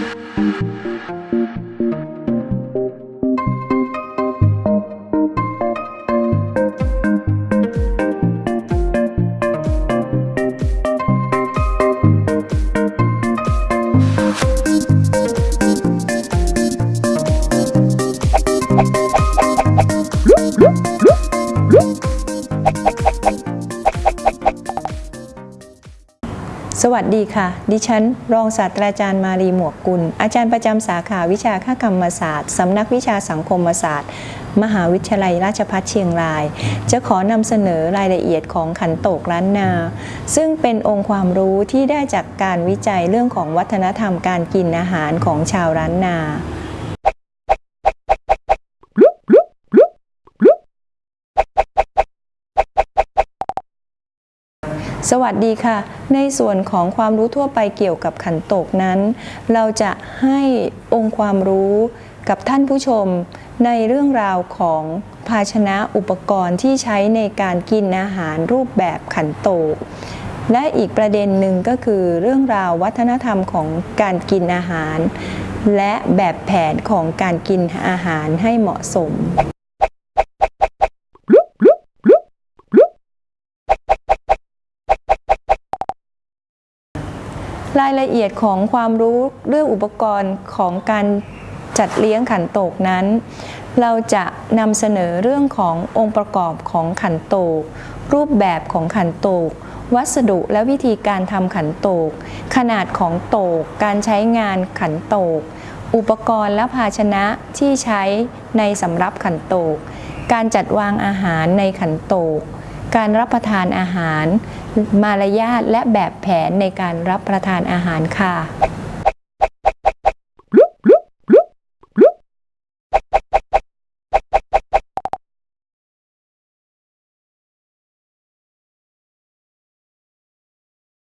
Thank you. สวัสดีค่ะ ดิฉัน รองศาสตราจารย์มารีหมวกกุล อาจารย์ประจำสาขาวิชาค่ากรรมศาสตร์สำนักวิชาสังคมศาสตร์ มหาวิทยาลัยราชภัฏเชียงราย จะขอนำเสนอรายละเอียดของขันโตกล้านนา ซึ่งเป็นองค์ความรู้ที่ได้จากการวิจัยเรื่องของวัฒนธรรมการกินอาหารของชาวล้านนา สวัสดีค่ะ ในส่วนของความรู้ทั่วไปเกี่ยวกับขันโตกนั้น เราจะให้องค์ความรู้กับท่านผู้ชมในเรื่องราวของภาชนะอุปกรณ์ที่ใช้ในการกินอาหารรูปแบบขันโตก และอีกประเด็นหนึ่งก็คือเรื่องราววัฒนธรรมของการกินอาหาร และแบบแผนของการกินอาหารให้เหมาะสม รายละเอียดของความรู้เรื่องอุปกรณ์ของการจัดเลี้ยงขันโตกนั้น เราจะนำเสนอเรื่องขององค์ประกอบของขันโตก รูปแบบของขันโตก วัสดุและวิธีการทำขันโตก ขนาดของโตก การใช้งานขันโตก อุปกรณ์และภาชนะที่ใช้ในสำรับขันโตก การจัดวางอาหารในขันโตก การรับประทานอาหาร มารยาทและแบบแผนในการรับประทานอาหารค่ะ